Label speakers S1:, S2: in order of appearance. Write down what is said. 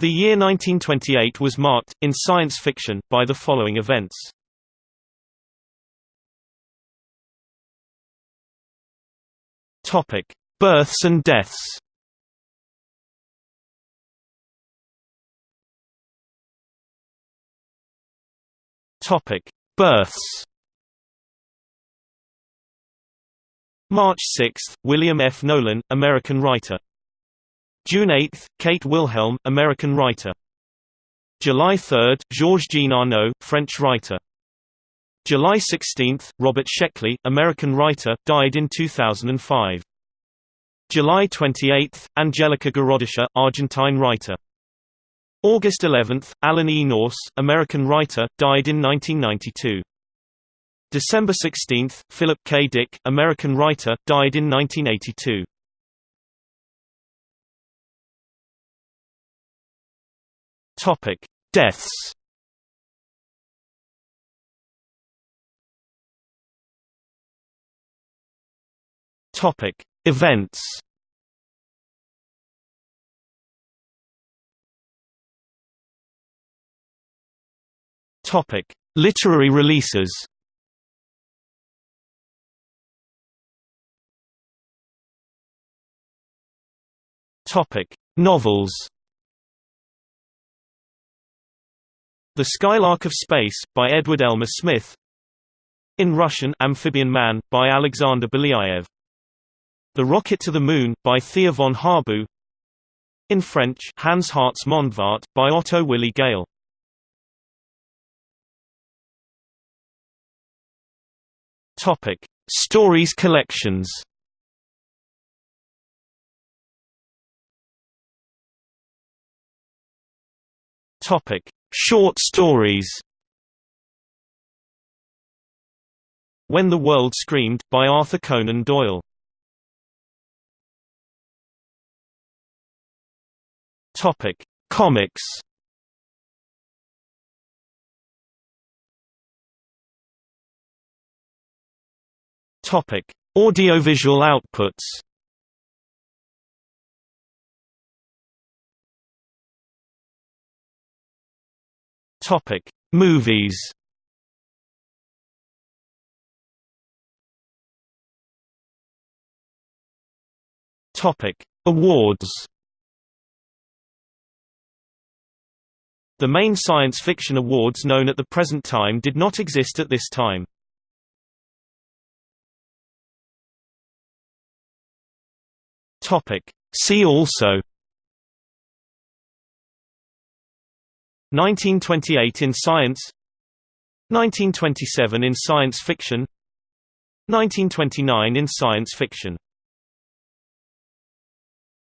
S1: The year 1928 was marked, in science fiction, by the following events. Births and deaths. Births. March 6, William F. Nolan, American writer. June 8, Kate Wilhelm, American writer. July 3, Georges-Jean Arnaud, French writer. July 16, Robert Sheckley, American writer, died in 2005. July 28, Angelica Gorodischer, Argentine writer. August 11, Alan E. Nourse, American writer, died in 1992. December 16, Philip K. Dick, American writer, died in 1982. Topic: Deaths. Topic: Events. Topic: Literary releases. Topic: Novels. The Skylark of Space, by Edward Elmer Smith. In Russian Amphibian Man, by Alexander Belyaev. The Rocket to the Moon, by Thea von Harbou In French Hans Hardts Mondfahrt, by Otto Willi Gail. Topic. Stories collections. Topic: Short stories When the World Screamed, by Arthur Conan Doyle Topic: Comics. Topic: Audiovisual outputs. Topic: Movies. Topic: Awards. The main science fiction awards known at the present time did not exist at this time. Topic: See also 1928 in science 1927 in science fiction 1929 in science fiction